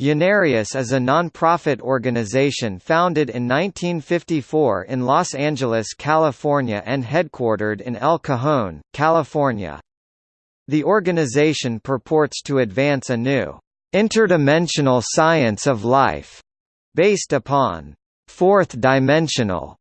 Unarius is a non-profit organization founded in 1954 in Los Angeles, California and headquartered in El Cajon, California. The organization purports to advance a new, interdimensional science of life, based upon fourth-dimensional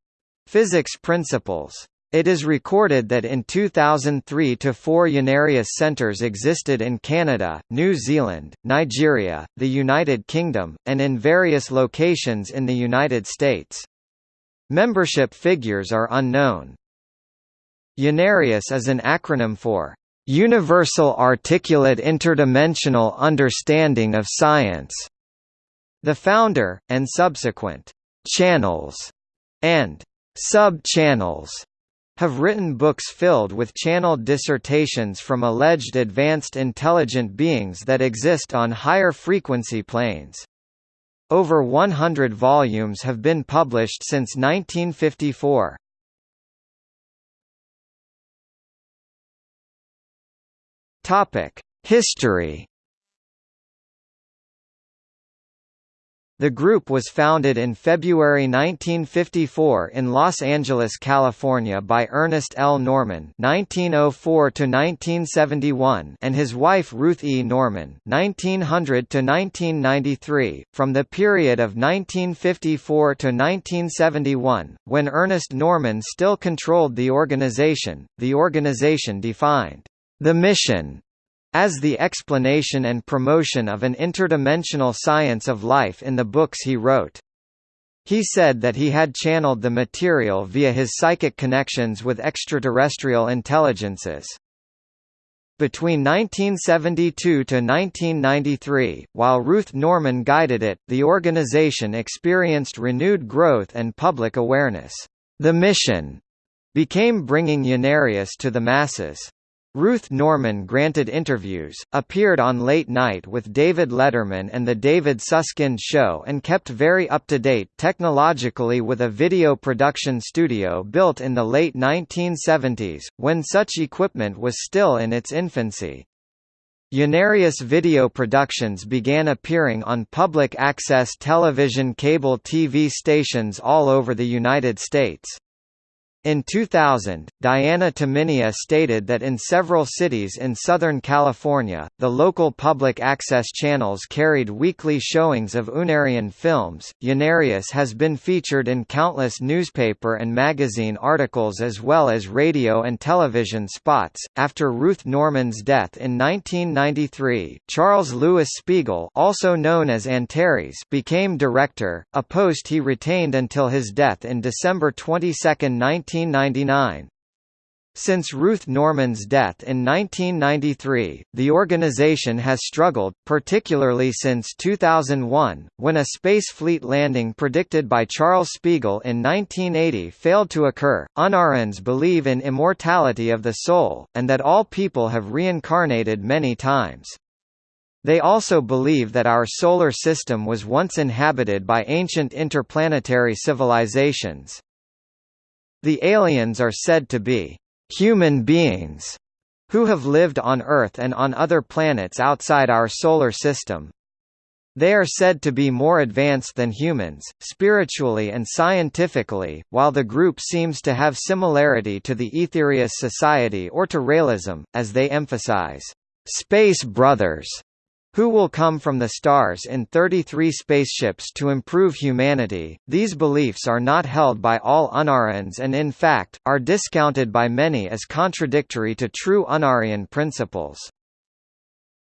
physics principles. It is recorded that in 2003 to four Unarius centres existed in Canada, New Zealand, Nigeria, the United Kingdom, and in various locations in the United States. Membership figures are unknown. Unarius is an acronym for Universal Articulate Interdimensional Understanding of Science. The founder, and subsequent channels and sub-channels have written books filled with channeled dissertations from alleged advanced intelligent beings that exist on higher frequency planes. Over 100 volumes have been published since 1954. History The group was founded in February 1954 in Los Angeles, California by Ernest L. Norman (1904–1971) and his wife Ruth E. Norman (1900–1993). From the period of 1954 to 1971, when Ernest Norman still controlled the organization, the organization defined the mission as the explanation and promotion of an interdimensional science of life in the books he wrote. He said that he had channeled the material via his psychic connections with extraterrestrial intelligences. Between 1972 to 1993, while Ruth Norman guided it, the organization experienced renewed growth and public awareness. The mission became bringing Unarius to the masses. Ruth Norman granted interviews, appeared on Late Night with David Letterman and The David Susskind Show and kept very up-to-date technologically with a video production studio built in the late 1970s, when such equipment was still in its infancy. Unarius video productions began appearing on public access television cable TV stations all over the United States. In 2000, Diana Tumminia stated that in several cities in Southern California, the local public access channels carried weekly showings of Unarian films. Unarius has been featured in countless newspaper and magazine articles as well as radio and television spots. After Ruth Norman's death in 1993, Charles Louis Spiegel, also known as Antares, became director, a post he retained until his death in December 22, 19 1999. Since Ruth Norman's death in 1993, the organization has struggled, particularly since 2001, when a space fleet landing predicted by Charles Spiegel in 1980 failed to occur. Unarians believe in immortality of the soul, and that all people have reincarnated many times. They also believe that our solar system was once inhabited by ancient interplanetary civilizations. The aliens are said to be human beings who have lived on Earth and on other planets outside our solar system. They are said to be more advanced than humans, spiritually and scientifically, while the group seems to have similarity to the Aetherius Society or to Raëlism, as they emphasize, "...space brothers", who will come from the stars in 33 spaceships to improve humanity. These beliefs are not held by all Unarians and in fact, are discounted by many as contradictory to true Unarian principles.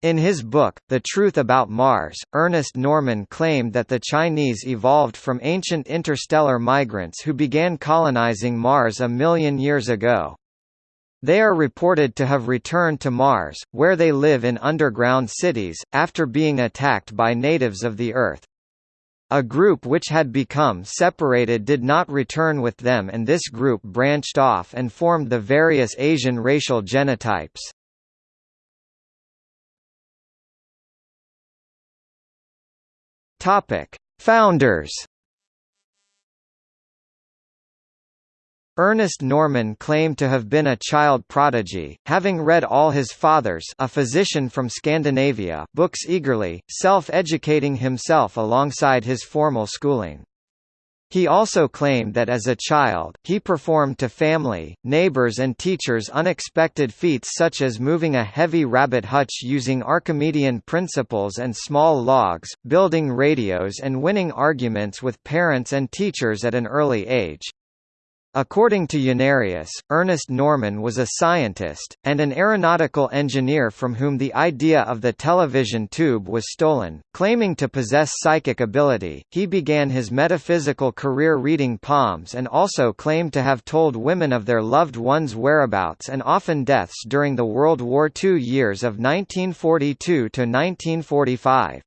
In his book, The Truth About Mars, Ernest Norman claimed that the Chinese evolved from ancient interstellar migrants who began colonizing Mars a million years ago. They are reported to have returned to Mars, where they live in underground cities, after being attacked by natives of the Earth. A group which had become separated did not return with them and this group branched off and formed the various Asian racial genotypes. Founders Ernest Norman claimed to have been a child prodigy, having read all his father's a physician from Scandinavia books eagerly, self-educating himself alongside his formal schooling. He also claimed that as a child, he performed to family, neighbors and teachers unexpected feats such as moving a heavy rabbit hutch using Archimedean principles and small logs, building radios and winning arguments with parents and teachers at an early age. According to Unarius, Ernest Norman was a scientist, and an aeronautical engineer from whom the idea of the television tube was stolen. Claiming to possess psychic ability, he began his metaphysical career reading palms and also claimed to have told women of their loved ones' whereabouts and often deaths during the World War II years of 1942 to 1945.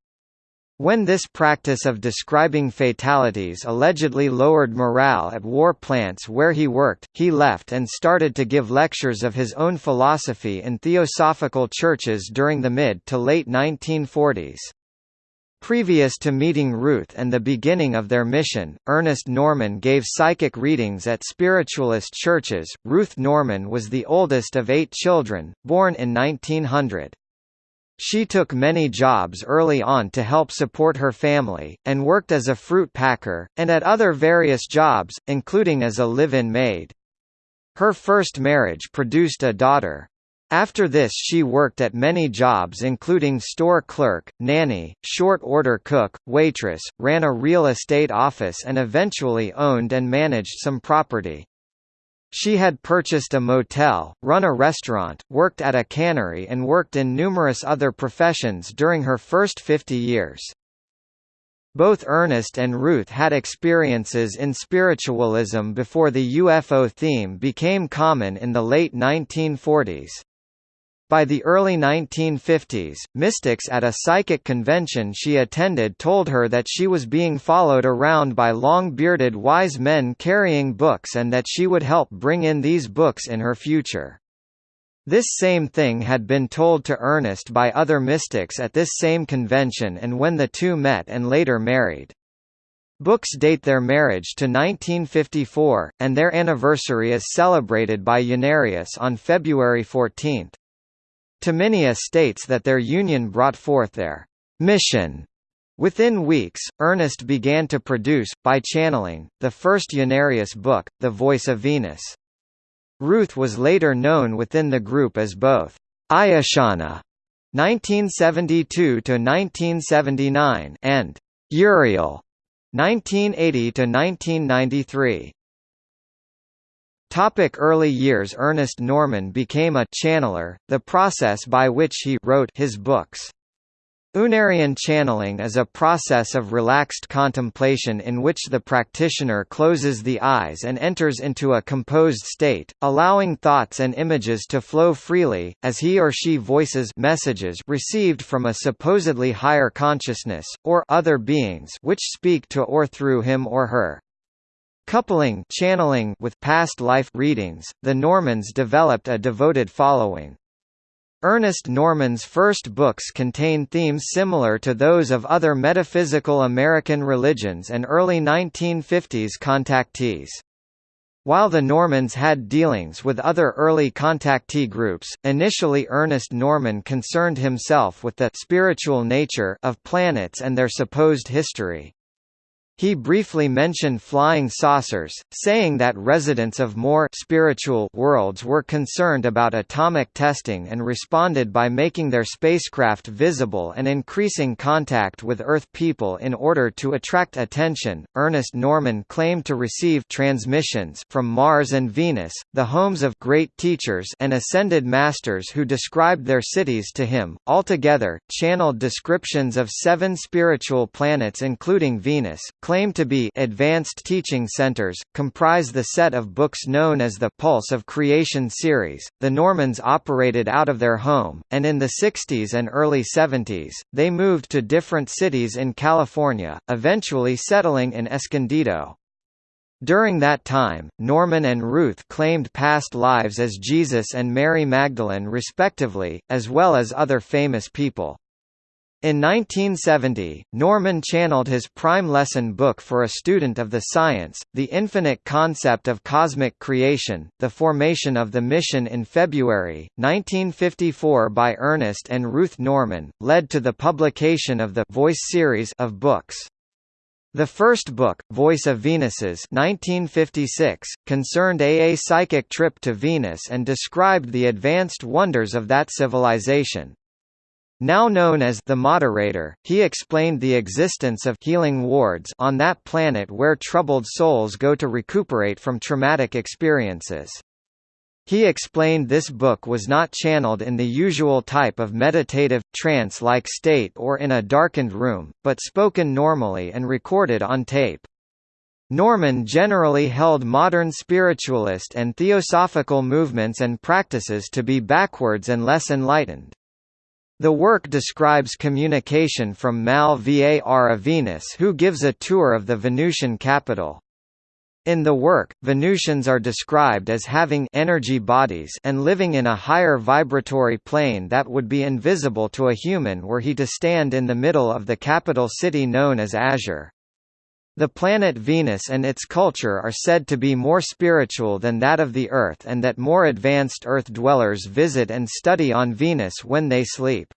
When this practice of describing fatalities allegedly lowered morale at war plants where he worked, he left and started to give lectures of his own philosophy in theosophical churches during the mid to late 1940s. Previous to meeting Ruth and the beginning of their mission, Ernest Norman gave psychic readings at spiritualist churches. Ruth Norman was the oldest of eight children, born in 1900. She took many jobs early on to help support her family, and worked as a fruit packer, and at other various jobs, including as a live-in maid. Her first marriage produced a daughter. After this she worked at many jobs including store clerk, nanny, short-order cook, waitress, ran a real estate office and eventually owned and managed some property. She had purchased a motel, run a restaurant, worked at a cannery and worked in numerous other professions during her first 50 years. Both Ernest and Ruth had experiences in spiritualism before the UFO theme became common in the late 1940s. By the early 1950s, mystics at a psychic convention she attended told her that she was being followed around by long-bearded wise men carrying books and that she would help bring in these books in her future. This same thing had been told to Ernest by other mystics at this same convention and when the two met and later married. Books date their marriage to 1954, and their anniversary is celebrated by Unarius on February 14. Tumminia states that their union brought forth their mission. Within weeks, Ernest began to produce, by channeling, the first Unarius book, The Voice of Venus. Ruth was later known within the group as both Ayashana 1972–1979 and Uriel 1980–1993. Topic early years Ernest Norman became a channeler, the process by which he wrote his books. Unarian channeling is a process of relaxed contemplation in which the practitioner closes the eyes and enters into a composed state, allowing thoughts and images to flow freely, as he or she voices messages received from a supposedly higher consciousness, or other beings which speak to or through him or her. Coupling channeling with past life readings, the Normans developed a devoted following. Ernest Norman's first books contain themes similar to those of other metaphysical American religions and early 1950s contactees. While the Normans had dealings with other early contactee groups, initially Ernest Norman concerned himself with the spiritual nature of planets and their supposed history. He briefly mentioned flying saucers, saying that residents of more spiritual worlds were concerned about atomic testing and responded by making their spacecraft visible and increasing contact with Earth people in order to attract attention. Ernest Norman claimed to receive transmissions from Mars and Venus, the homes of great teachers and ascended masters who described their cities to him. Altogether, channeled descriptions of seven spiritual planets including Venus, claim to be advanced teaching centers, comprise the set of books known as the Pulse of Creation series. The Normans operated out of their home, and in the 60s and early 70s, they moved to different cities in California, eventually settling in Escondido. During that time, Norman and Ruth claimed past lives as Jesus and Mary Magdalene respectively, as well as other famous people. In 1970, Norman channeled his prime lesson book for a student of the science, The Infinite Concept of Cosmic Creation, The Formation of the Mission in February, 1954 by Ernest and Ruth Norman, led to the publication of the Voice series of books. The first book, Voice of Venuses 1956, concerned a, a psychic trip to Venus and described the advanced wonders of that civilization. Now known as the moderator, he explained the existence of healing wards on that planet where troubled souls go to recuperate from traumatic experiences. He explained this book was not channeled in the usual type of meditative, trance-like state or in a darkened room, but spoken normally and recorded on tape. Norman generally held modern spiritualist and theosophical movements and practices to be backwards and less enlightened. The work describes communication from Mal Var Venus who gives a tour of the Venusian capital. In the work, Venusians are described as having energy bodies and living in a higher vibratory plane that would be invisible to a human were he to stand in the middle of the capital city known as Azure. The planet Venus and its culture are said to be more spiritual than that of the Earth and that more advanced Earth dwellers visit and study on Venus when they sleep.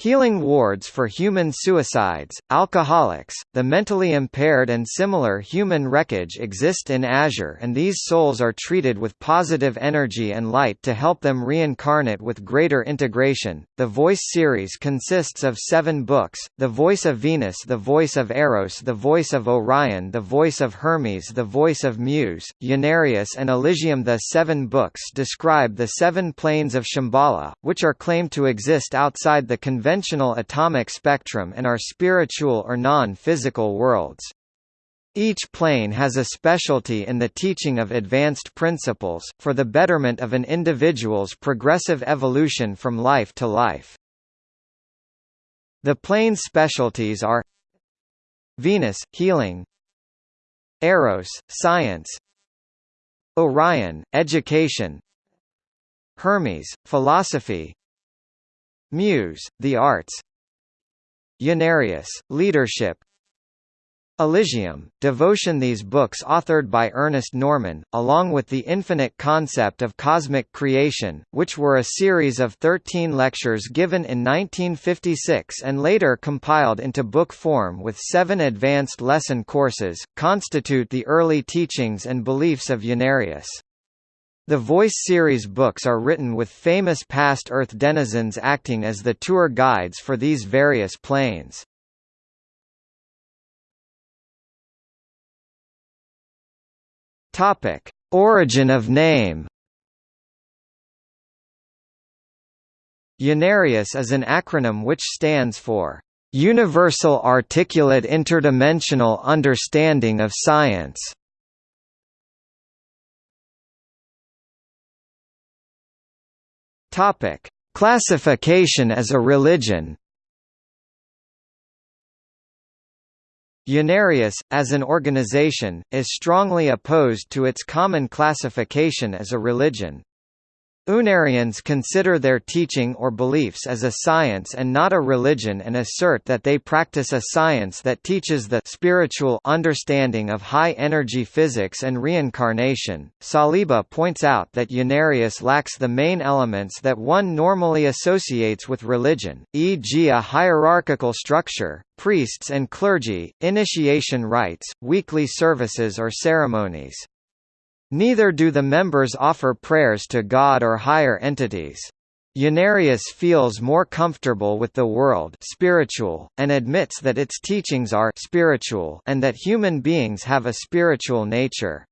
Healing wards for human suicides, alcoholics, the mentally impaired and similar human wreckage exist in Azure and these souls are treated with positive energy and light to help them reincarnate with greater integration. The Voice series consists of seven books, The Voice of Venus The Voice of Eros The Voice of Orion The Voice of Hermes The Voice of Muse, Unarius and Elysium The seven books describe the seven planes of Shambhala, which are claimed to exist outside the conventional conventional atomic spectrum and are spiritual or non-physical worlds. Each plane has a specialty in the teaching of advanced principles, for the betterment of an individual's progressive evolution from life to life. The plane's specialties are Venus – healing Eros – science Orion – education Hermes – philosophy Muse, The Arts. Unarius, Leadership. Elysium, Devotion. These books authored by Ernest Norman, along with The Infinite Concept of Cosmic Creation, which were a series of 13 lectures given in 1956 and later compiled into book form with seven advanced lesson courses, constitute the early teachings and beliefs of Unarius. The Voice series books are written with famous past Earth denizens acting as the tour guides for these various planes. Topic: Origin of name. Unarius is an acronym which stands for Universal Articulate Interdimensional Understanding of Science. Topic: Classification as a religion. Unarius, as an organization, is strongly opposed to its common classification as a religion. Unarians consider their teaching or beliefs as a science and not a religion and assert that they practice a science that teaches the spiritual understanding of high-energy physics and reincarnation. Saliba points out that Unarius lacks the main elements that one normally associates with religion, e.g. a hierarchical structure, priests and clergy, initiation rites, weekly services or ceremonies. Neither do the members offer prayers to God or higher entities. Unarius feels more comfortable with the world spiritual, and admits that its teachings are spiritual and that human beings have a spiritual nature.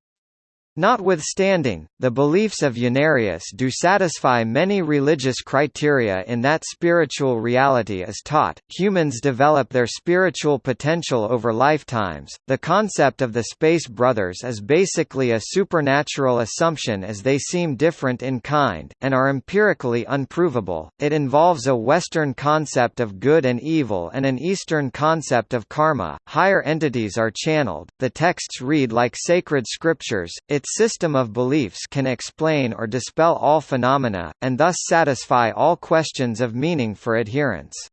Notwithstanding, the beliefs of Unarius do satisfy many religious criteria in that spiritual reality is taught, humans develop their spiritual potential over lifetimes. The concept of the Space Brothers is basically a supernatural assumption as they seem different in kind, and are empirically unprovable. It involves a Western concept of good and evil and an Eastern concept of karma. Higher entities are channeled, the texts read like sacred scriptures, its system of beliefs can explain or dispel all phenomena, and thus satisfy all questions of meaning for adherents.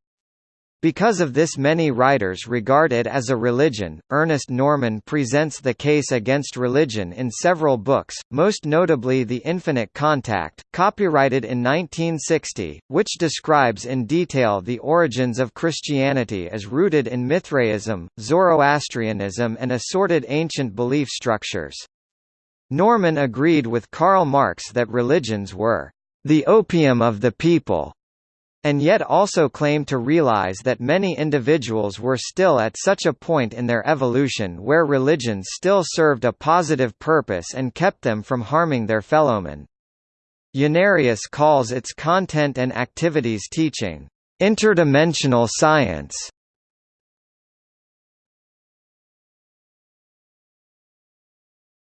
Because of this many writers regard it as a religion. Ernest Norman presents the case against religion in several books, most notably The Infinite Contact, copyrighted in 1960, which describes in detail the origins of Christianity as rooted in Mithraism, Zoroastrianism and assorted ancient belief structures. Norman agreed with Karl Marx that religions were the opium of the people and yet also claimed to realize that many individuals were still at such a point in their evolution where religions still served a positive purpose and kept them from harming their fellowmen. Unarius calls its content and activities teaching, interdimensional science.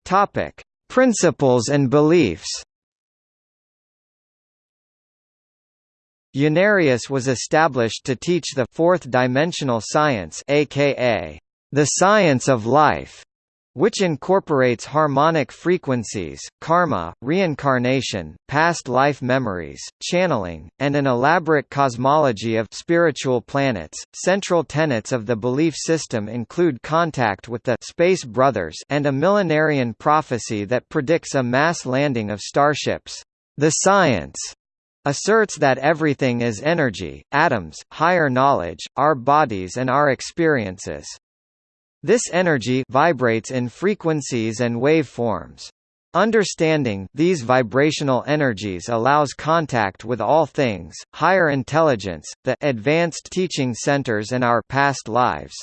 Topic: Principles and beliefs. Unarius was established to teach the fourth dimensional science aka the science of life, which incorporates harmonic frequencies, karma, reincarnation, past life memories, channeling, and an elaborate cosmology of spiritual planets. Central tenets of the belief system include contact with the space brothers and a millenarian prophecy that predicts a mass landing of starships. The science asserts that everything is energy, atoms, higher knowledge, our bodies and our experiences. This energy vibrates in frequencies and waveforms. Understanding these vibrational energies allows contact with all things, higher intelligence, the advanced teaching centers and our past lives.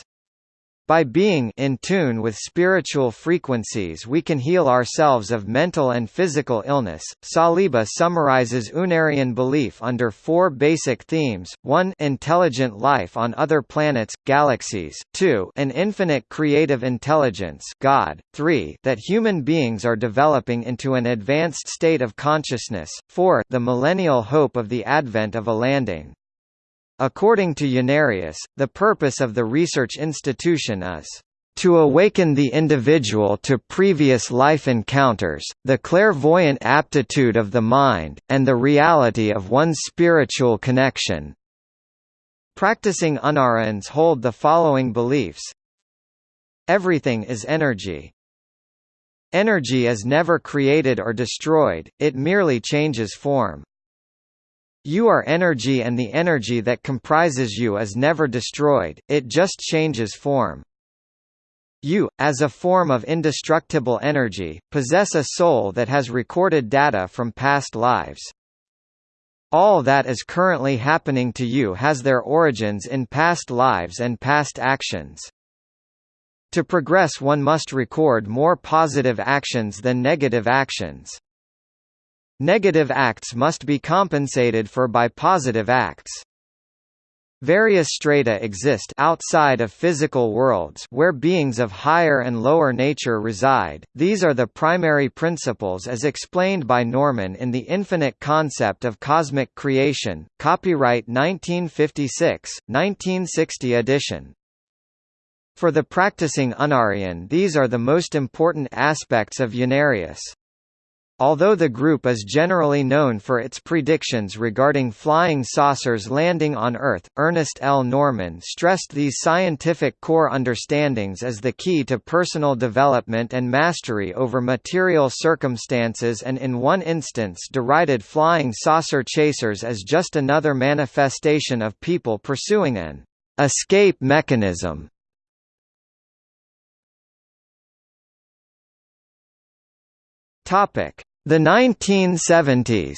By being in tune with spiritual frequencies we can heal ourselves of mental and physical illness. Saliba summarizes Unarian belief under four basic themes, 1 intelligent life on other planets, galaxies, 2 an infinite creative intelligence God, 3 that human beings are developing into an advanced state of consciousness, 4 the millennial hope of the advent of a landing. According to Unarius, the purpose of the research institution is to awaken the individual to previous life encounters, the clairvoyant aptitude of the mind, and the reality of one's spiritual connection. Practicing Unarians hold the following beliefs Everything is energy. Energy is never created or destroyed, it merely changes form. You are energy and the energy that comprises you is never destroyed, it just changes form. You, as a form of indestructible energy, possess a soul that has recorded data from past lives. All that is currently happening to you has their origins in past lives and past actions. To progress one must record more positive actions than negative actions. Negative acts must be compensated for by positive acts. Various strata exist outside of physical worlds where beings of higher and lower nature reside. These are the primary principles as explained by Norman in The Infinite Concept of Cosmic Creation, copyright 1956, 1960 edition. For the practicing Unarian these are the most important aspects of Unarius. Although the group is generally known for its predictions regarding flying saucers landing on Earth, Ernest L. Norman stressed these scientific core understandings as the key to personal development and mastery over material circumstances and in one instance derided flying saucer chasers as just another manifestation of people pursuing an escape mechanism. Topic the 1970s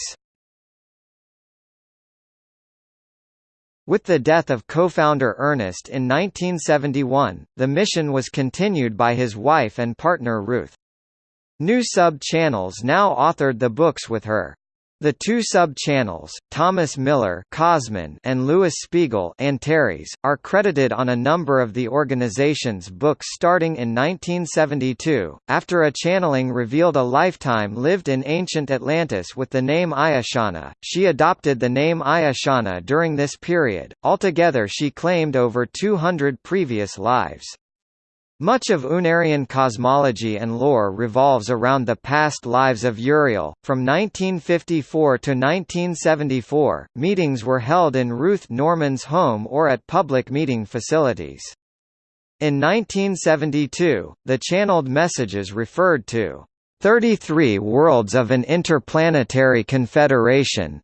With the death of co-founder Ernest in 1971, the mission was continued by his wife and partner Ruth. New sub-channels now authored the books with her. The two sub-channels, Thomas Miller and Louis Spiegel Antares, are credited on a number of the organization's books starting in 1972, after a channeling revealed a lifetime lived in ancient Atlantis with the name Ayashana. She adopted the name Ayashana during this period, altogether she claimed over 200 previous lives. Much of Unarian cosmology and lore revolves around the past lives of Uriel. From 1954 to 1974, meetings were held in Ruth Norman's home or at public meeting facilities. In 1972, the channeled messages referred to 33 worlds of an interplanetary confederation,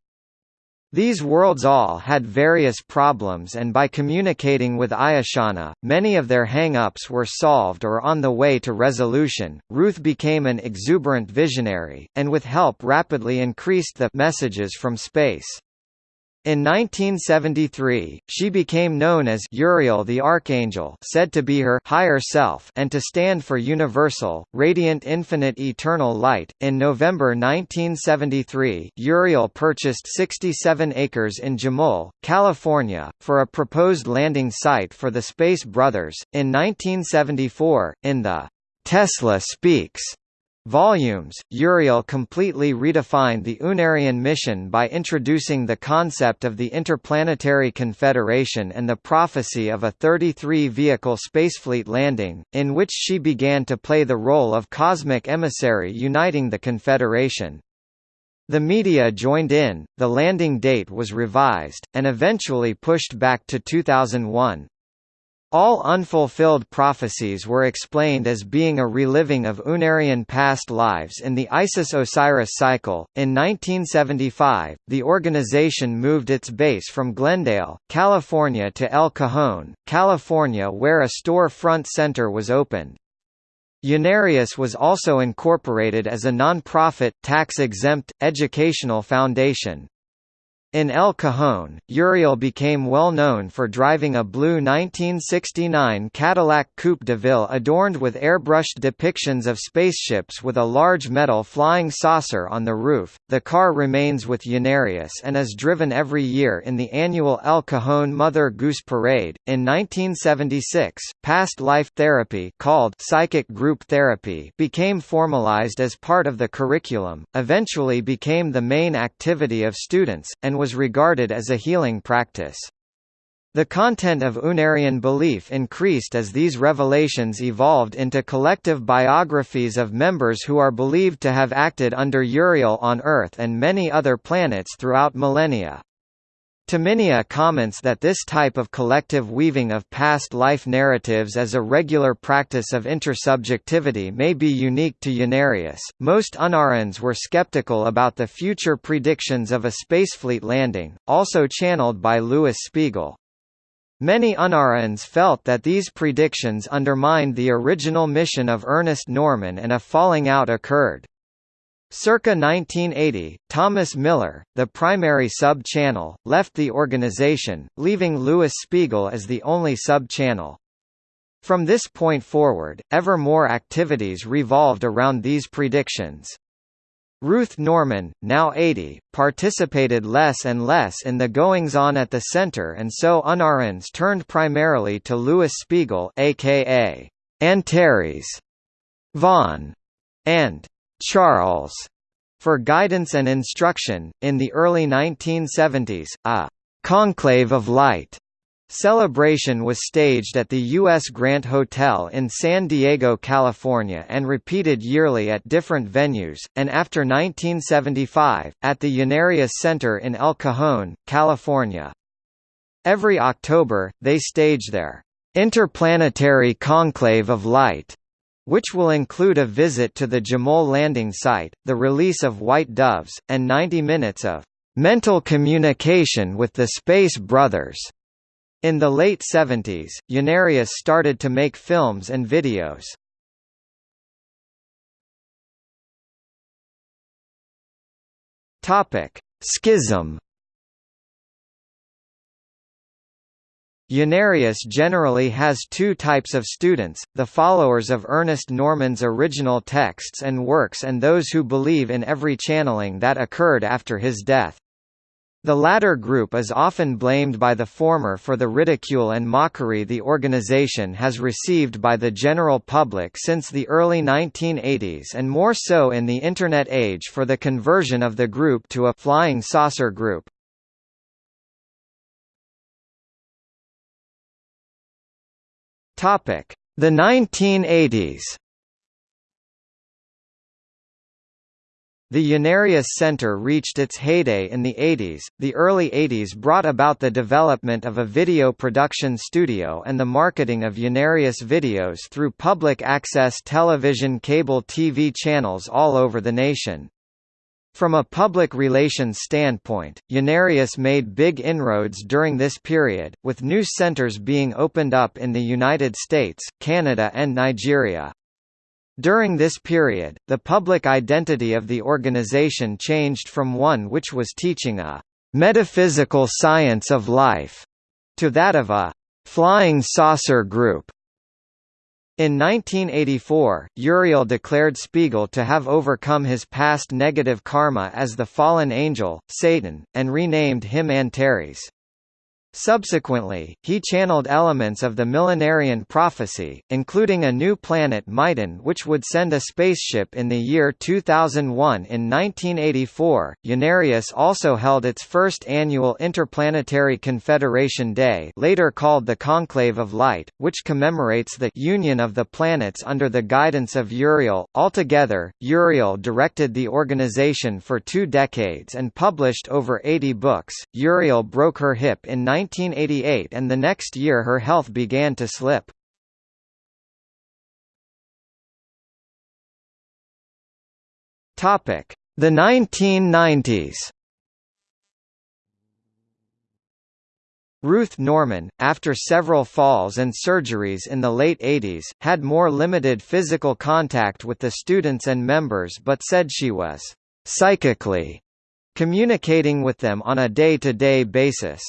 these worlds all had various problems and by communicating with Ayashana, many of their hang-ups were solved or on the way to resolution. Ruth became an exuberant visionary, and with help rapidly increased the messages from space. In 1973, she became known as Uriel the Archangel said to be her higher self and to stand for universal, radiant infinite eternal light. In November 1973, Uriel purchased 67 acres in Jamul, California, for a proposed landing site for the Space Brothers. In 1974, in the Tesla Speaks volumes, Uriel completely redefined the Unarian mission by introducing the concept of the Interplanetary Confederation and the prophecy of a 33-vehicle spacefleet landing, in which she began to play the role of cosmic emissary uniting the Confederation. The media joined in, the landing date was revised, and eventually pushed back to 2001. All unfulfilled prophecies were explained as being a reliving of Unarian past lives in the Isis-Osiris cycle. In 1975, the organization moved its base from Glendale, California to El Cajon, California where a store front center was opened. Unarius was also incorporated as a non-profit, tax-exempt, educational foundation. In El Cajon, Uriel became well known for driving a blue 1969 Cadillac Coupe de Ville adorned with airbrushed depictions of spaceships with a large metal flying saucer on the roof. The car remains with Unarius and is driven every year in the annual El Cajon Mother Goose Parade. In 1976, past life therapy called psychic group therapy became formalized as part of the curriculum, eventually became the main activity of students, and was regarded as a healing practice. The content of Unarian belief increased as these revelations evolved into collective biographies of members who are believed to have acted under Uriel on Earth and many other planets throughout millennia. Tumminia comments that this type of collective weaving of past life narratives as a regular practice of intersubjectivity may be unique to Unarius. Most Unarians were skeptical about the future predictions of a spacefleet landing, also channeled by Louis Spiegel. Many Unarians felt that these predictions undermined the original mission of Ernest Norman and a falling out occurred. Circa 1980, Thomas Miller, the primary sub-channel, left the organization, leaving Louis Spiegel as the only sub-channel. From this point forward, ever more activities revolved around these predictions. Ruth Norman, now 80, participated less and less in the goings-on at the center and so Unarians turned primarily to Louis Spiegel aka Antares, Vaughn, and Charles for guidance and instruction. In the early 1970s, a Conclave of Light celebration was staged at the U.S. Grant Hotel in San Diego, California and repeated yearly at different venues, and after 1975, at the Unarius Center in El Cajon, California. Every October, they stage their Interplanetary Conclave of Light which will include a visit to the Jamul landing site, the release of White Doves, and 90 minutes of mental communication with the Space Brothers. In the late 70s, Unarius started to make films and videos. Topic: Schism Unarius generally has two types of students, the followers of Ernest Norman's original texts and works and those who believe in every channeling that occurred after his death. The latter group is often blamed by the former for the ridicule and mockery the organization has received by the general public since the early 1980s and more so in the Internet age for the conversion of the group to a «flying saucer group». Topic: The 1980s The Unarius Center reached its heyday in the 80s. The early 80s brought about the development of a video production studio and the marketing of Unarius videos through public access television cable TV channels all over the nation. From a public relations standpoint, Unarius made big inroads during this period, with new centers being opened up in the United States, Canada and Nigeria. During this period, the public identity of the organization changed from one which was teaching a metaphysical science of life to that of a flying saucer group. In 1984, Uriel declared Spiegel to have overcome his past negative karma as the fallen angel, Satan, and renamed him Antares. Subsequently, he channeled elements of the millenarian prophecy, including a new planet Myton which would send a spaceship in the year 2001 in 1984. Unarius also held its first annual Interplanetary Confederation Day later called the Conclave of Light, which commemorates the union of the planets under the guidance of Uriel. Altogether, Uriel directed the organization for two decades and published over 80 books. Uriel broke her hip in 19 1988 and the next year her health began to slip. The 1990s Ruth Norman, after several falls and surgeries in the late 80s, had more limited physical contact with the students and members but said she was «psychically» communicating with them on a day-to-day -day basis.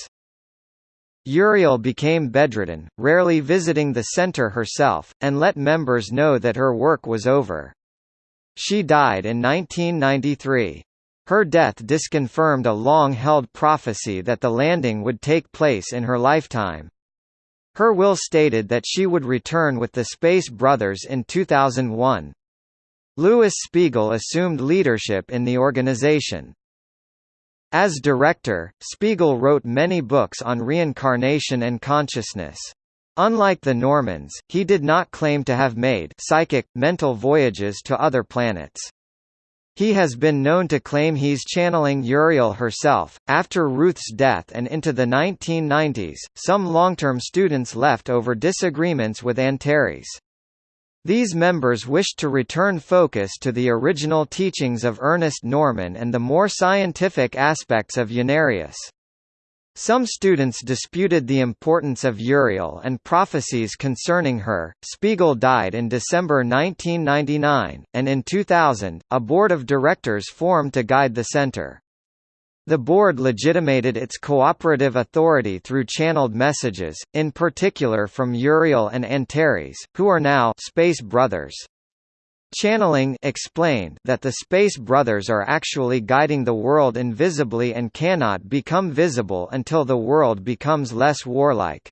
Uriel became bedridden, rarely visiting the center herself, and let members know that her work was over. She died in 1993. Her death disconfirmed a long-held prophecy that the landing would take place in her lifetime. Her will stated that she would return with the Space Brothers in 2001. Louis Spiegel assumed leadership in the organization. As director, Spiegel wrote many books on reincarnation and consciousness. Unlike the Normans, he did not claim to have made psychic, mental voyages to other planets. He has been known to claim he's channeling Uriel herself. After Ruth's death and into the 1990s, some long-term students left over disagreements with Antares. These members wished to return focus to the original teachings of Ernest Norman and the more scientific aspects of Unarius. Some students disputed the importance of Uriel and prophecies concerning her. Spiegel died in December 1999, and in 2000, a board of directors formed to guide the center. The board legitimated its cooperative authority through channeled messages, in particular from Uriel and Antares, who are now Space Brothers. Channeling explained that the Space Brothers are actually guiding the world invisibly and cannot become visible until the world becomes less warlike.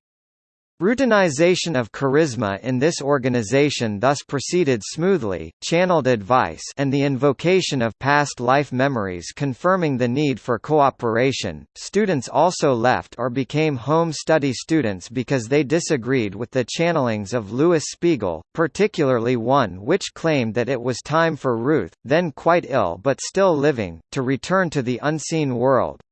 Routinization of charisma in this organization thus proceeded smoothly, channeled advice and the invocation of past life memories confirming the need for cooperation. Students also left or became home study students because they disagreed with the channelings of Louis Spiegel, particularly one which claimed that it was time for Ruth, then quite ill but still living, to return to the unseen world.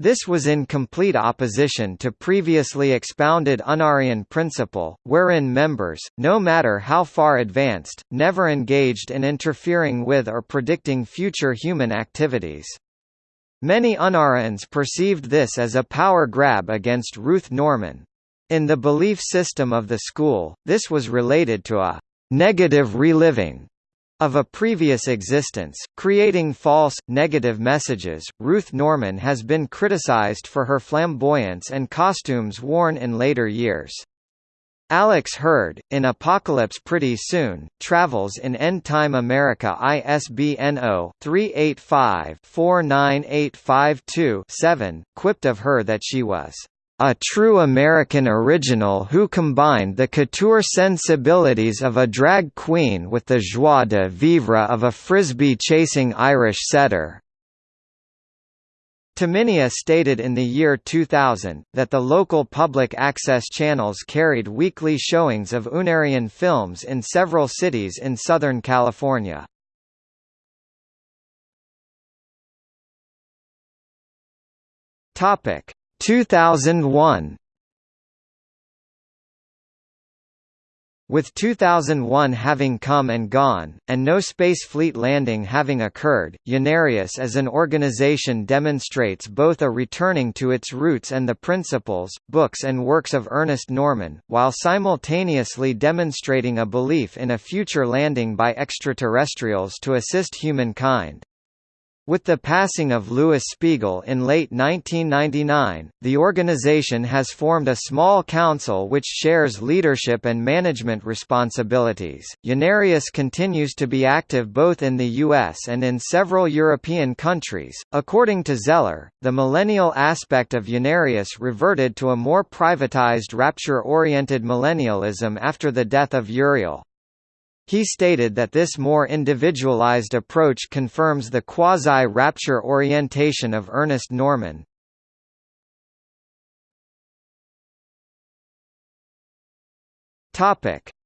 This was in complete opposition to previously expounded Unarian principle, wherein members, no matter how far advanced, never engaged in interfering with or predicting future human activities. Many Unarians perceived this as a power grab against Ruth Norman. In the belief system of the school, this was related to a negative reliving of a previous existence, creating false, negative messages. Ruth Norman has been criticized for her flamboyance and costumes worn in later years. Alex Heard, in Apocalypse Pretty Soon, travels in End Time America ISBN 0-385-49852-7, quipped of her that she was a true American original who combined the couture sensibilities of a drag queen with the joie de vivre of a frisbee-chasing Irish setter. Tumminia stated in the year 2000, that the local public access channels carried weekly showings of Unarian films in several cities in Southern California. Topic 2001 With 2001 having come and gone, and no space fleet landing having occurred, Unarius as an organization demonstrates both a returning to its roots and the principles, books and works of Ernest Norman, while simultaneously demonstrating a belief in a future landing by extraterrestrials to assist humankind. With the passing of Louis Spiegel in late 1999, the organization has formed a small council which shares leadership and management responsibilities. Unarius continues to be active both in the US and in several European countries. According to Zeller, the millennial aspect of Unarius reverted to a more privatized rapture oriented millennialism after the death of Uriel. He stated that this more individualized approach confirms the quasi-rapture orientation of Ernest Norman.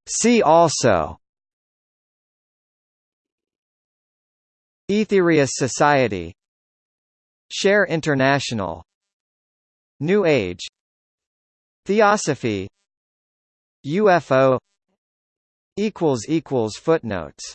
See also Aetherius Society Share International New Age Theosophy UFO equals equals footnotes